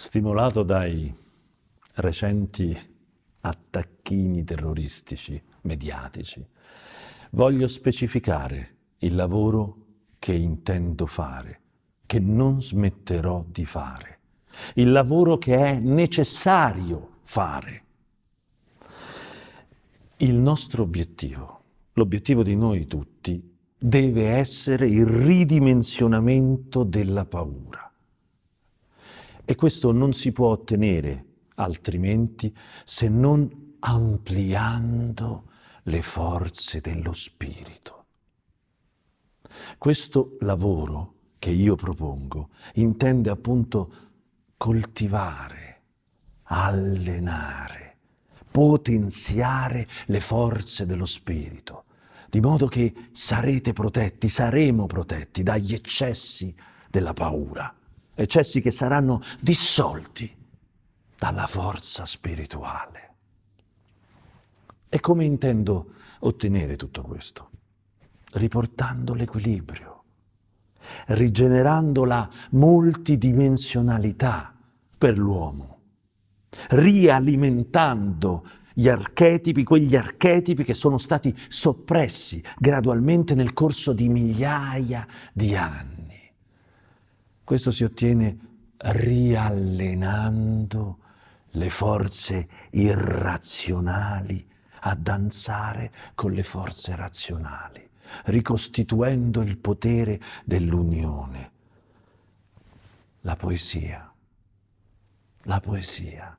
Stimolato dai recenti attacchini terroristici mediatici, voglio specificare il lavoro che intendo fare, che non smetterò di fare, il lavoro che è necessario fare. Il nostro obiettivo, l'obiettivo di noi tutti, deve essere il ridimensionamento della paura. E questo non si può ottenere altrimenti se non ampliando le forze dello spirito. Questo lavoro che io propongo intende appunto coltivare, allenare, potenziare le forze dello spirito, di modo che sarete protetti, saremo protetti dagli eccessi della paura eccessi che saranno dissolti dalla forza spirituale. E come intendo ottenere tutto questo? Riportando l'equilibrio, rigenerando la multidimensionalità per l'uomo, rialimentando gli archetipi, quegli archetipi che sono stati soppressi gradualmente nel corso di migliaia di anni. Questo si ottiene riallenando le forze irrazionali a danzare con le forze razionali, ricostituendo il potere dell'unione. La poesia, la poesia,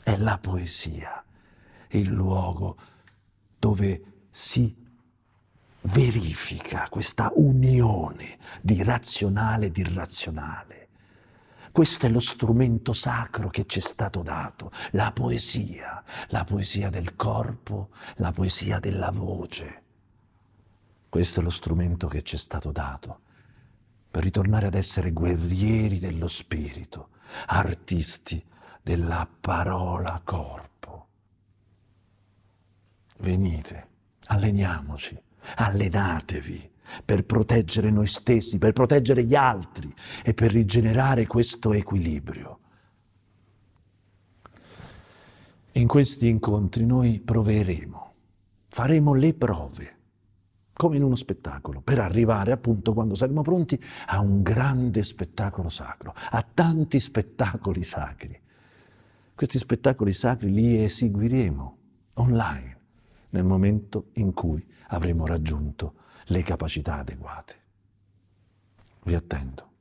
è la poesia il luogo dove si verifica questa unione di razionale ed irrazionale. Questo è lo strumento sacro che ci è stato dato, la poesia, la poesia del corpo, la poesia della voce. Questo è lo strumento che ci è stato dato per ritornare ad essere guerrieri dello spirito, artisti della parola corpo. Venite, alleniamoci Allenatevi per proteggere noi stessi, per proteggere gli altri e per rigenerare questo equilibrio. In questi incontri noi proveremo, faremo le prove, come in uno spettacolo, per arrivare appunto quando saremo pronti a un grande spettacolo sacro, a tanti spettacoli sacri. Questi spettacoli sacri li eseguiremo online nel momento in cui avremo raggiunto le capacità adeguate. Vi attendo.